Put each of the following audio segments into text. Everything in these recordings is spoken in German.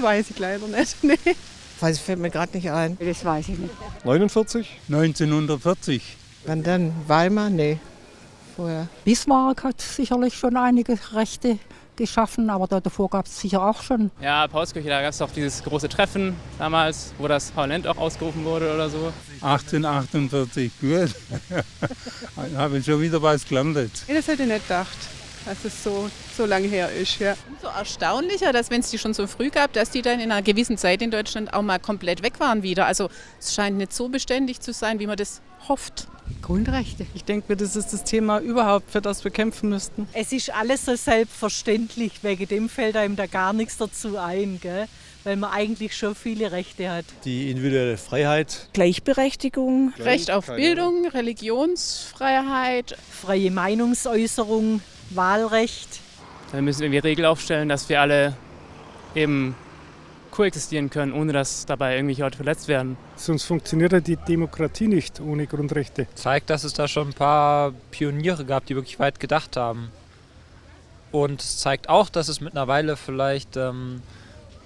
Das weiß ich leider nicht. Nee. Weiß fällt mir gerade nicht ein. Das weiß ich nicht. 49? 1940. Wann dann? Weimar? Nee. Vorher. Bismarck hat sicherlich schon einige Rechte geschaffen, aber davor gab es sicher auch schon. Ja, Paulskirche, da gab es doch dieses große Treffen damals, wo das Parlament auch ausgerufen wurde oder so. 1848, gut. Habe ich schon wieder was gelandet. Das hätte ich nicht gedacht, dass es so, so lange her ist. Ja. Umso erstaunlicher, dass wenn es die schon so früh gab, dass die dann in einer gewissen Zeit in Deutschland auch mal komplett weg waren wieder. Also es scheint nicht so beständig zu sein, wie man das hofft. Grundrechte. Ich denke mir, das ist das Thema überhaupt, für das wir kämpfen müssten. Es ist alles so selbstverständlich, wegen dem fällt einem da gar nichts dazu ein, gell? weil man eigentlich schon viele Rechte hat. Die individuelle Freiheit. Gleichberechtigung. Recht auf Bildung, Religionsfreiheit. Freie Meinungsäußerung, Wahlrecht. Dann müssen wir irgendwie Regeln aufstellen, dass wir alle eben koexistieren können, ohne dass dabei irgendwelche Leute verletzt werden. Sonst funktioniert ja die Demokratie nicht ohne Grundrechte. Zeigt, dass es da schon ein paar Pioniere gab, die wirklich weit gedacht haben. Und es zeigt auch, dass es mittlerweile vielleicht ähm,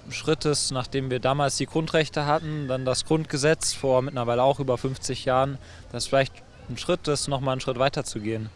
ein Schritt ist, nachdem wir damals die Grundrechte hatten, dann das Grundgesetz vor mittlerweile auch über 50 Jahren, dass vielleicht ein Schritt ist, nochmal einen Schritt weiter zu gehen.